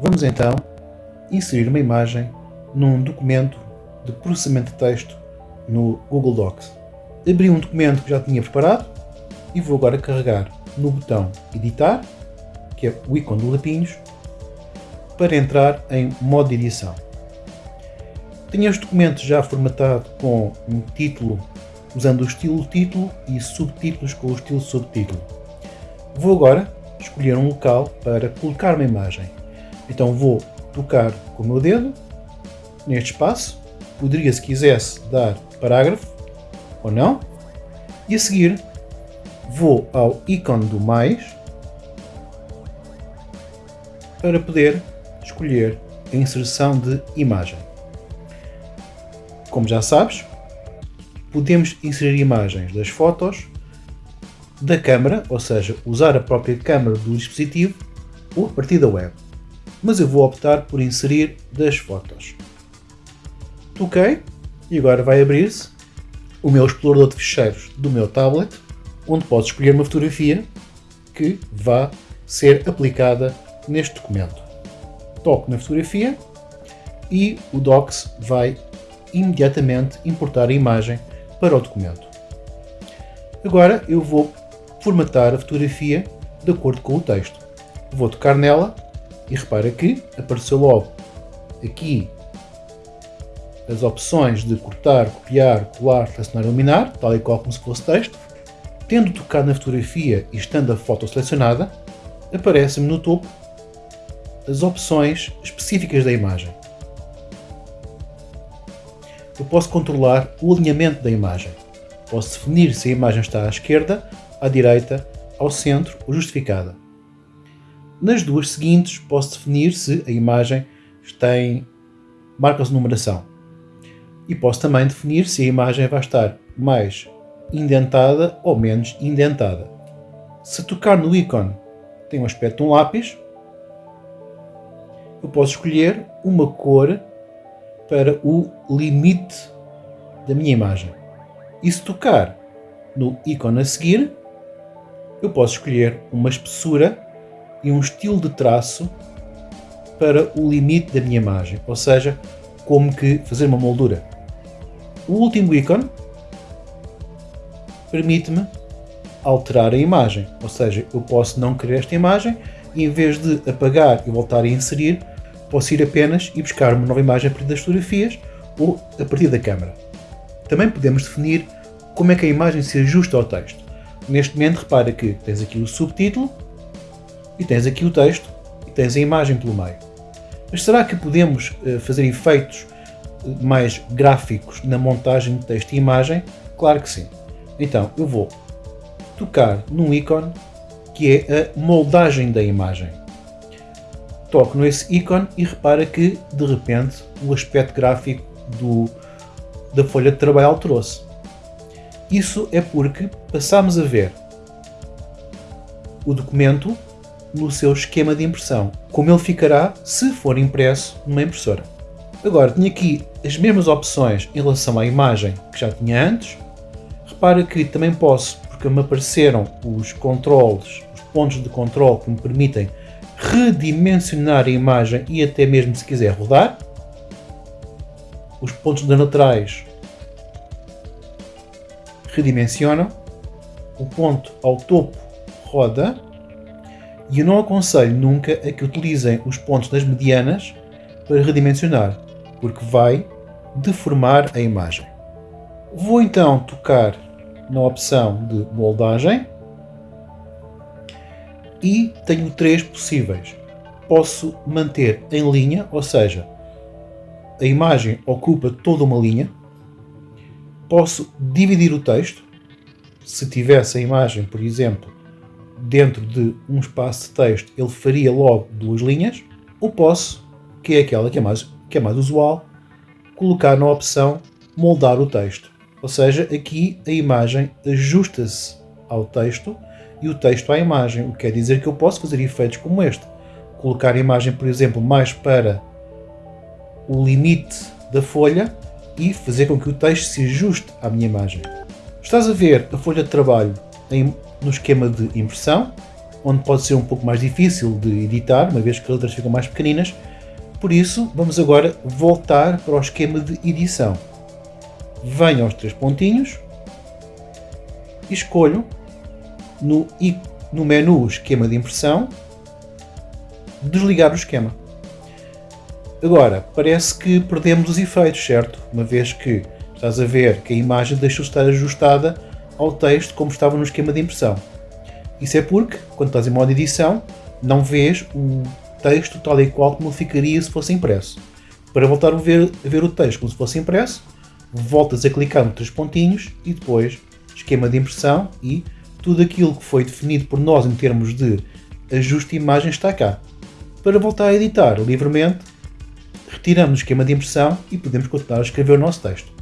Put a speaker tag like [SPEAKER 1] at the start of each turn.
[SPEAKER 1] Vamos então inserir uma imagem num documento de processamento de texto no Google Docs. Abri um documento que já tinha preparado e vou agora carregar no botão Editar, que é o ícone do lapinhos, para entrar em modo de edição. Tenho este documento já formatado com um título usando o estilo título e subtítulos com o estilo subtítulo. Vou agora escolher um local para colocar uma imagem. Então vou tocar com o meu dedo neste espaço, poderia se quisesse dar parágrafo ou não, e a seguir vou ao ícone do mais para poder escolher a inserção de imagem. Como já sabes, podemos inserir imagens das fotos da câmera, ou seja, usar a própria câmera do dispositivo ou a partir da web. Mas eu vou optar por inserir das fotos. Toquei e agora vai abrir-se o meu explorador de ficheiros do meu tablet, onde posso escolher uma fotografia que vá ser aplicada neste documento. Toco na fotografia e o Docs vai imediatamente importar a imagem para o documento. Agora eu vou formatar a fotografia de acordo com o texto. Vou tocar nela e repara que apareceu logo aqui as opções de cortar, copiar, colar, selecionar eliminar, tal e qual como se fosse texto. Tendo tocado na fotografia e estando a foto selecionada, aparecem-me no topo as opções específicas da imagem. Eu posso controlar o alinhamento da imagem. Posso definir se a imagem está à esquerda, à direita, ao centro ou justificada. Nas duas seguintes, posso definir se a imagem tem marcas de numeração. E posso também definir se a imagem vai estar mais indentada ou menos indentada. Se tocar no ícone tem um aspecto de um lápis, eu posso escolher uma cor para o limite da minha imagem. E se tocar no ícone a seguir, eu posso escolher uma espessura e um estilo de traço para o limite da minha imagem, ou seja, como que fazer uma moldura. O último ícone permite-me alterar a imagem, ou seja, eu posso não querer esta imagem e em vez de apagar e voltar a inserir, posso ir apenas e buscar uma nova imagem a partir das fotografias ou a partir da câmera. Também podemos definir como é que a imagem se ajusta ao texto. Neste momento, repara que tens aqui o subtítulo e tens aqui o texto e tens a imagem pelo meio. Mas será que podemos uh, fazer efeitos eh, mais gráficos na montagem de texto e imagem? Claro que sim. Então, eu vou tocar num ícone que é a moldagem da imagem toco nesse ícone e repara que, de repente, o aspecto gráfico do, da folha de trabalho alterou-se. Isso é porque passamos a ver o documento no seu esquema de impressão, como ele ficará se for impresso numa impressora. Agora, tenho aqui as mesmas opções em relação à imagem que já tinha antes. Repara que também posso, porque me apareceram os controles, os pontos de controle que me permitem redimensionar a imagem e até mesmo se quiser rodar. Os pontos de laterais redimensionam. O ponto ao topo roda. E eu não aconselho nunca a que utilizem os pontos das medianas para redimensionar, porque vai deformar a imagem. Vou então tocar na opção de moldagem e tenho três possíveis. Posso manter em linha, ou seja, a imagem ocupa toda uma linha. Posso dividir o texto. Se tivesse a imagem, por exemplo, dentro de um espaço de texto, ele faria logo duas linhas. Ou posso, que é aquela que é mais, que é mais usual, colocar na opção moldar o texto. Ou seja, aqui a imagem ajusta-se ao texto e o texto à imagem, o que quer dizer que eu posso fazer efeitos como este. Colocar a imagem, por exemplo, mais para o limite da folha e fazer com que o texto se ajuste à minha imagem. Estás a ver a folha de trabalho em, no esquema de impressão onde pode ser um pouco mais difícil de editar, uma vez que as letras ficam mais pequeninas. Por isso, vamos agora voltar para o esquema de edição. Venho aos três pontinhos e escolho no, no menu Esquema de Impressão desligar o esquema. Agora, parece que perdemos os efeitos, certo? Uma vez que estás a ver que a imagem deixou de estar ajustada ao texto como estava no esquema de impressão. Isso é porque, quando estás em modo edição, não vês o texto tal e qual como ficaria se fosse impresso. Para voltar a ver, a ver o texto como se fosse impresso, voltas a clicar nos três pontinhos e depois esquema de impressão e tudo aquilo que foi definido por nós em termos de ajuste de imagem está cá. Para voltar a editar livremente, retiramos o esquema de impressão e podemos continuar a escrever o nosso texto.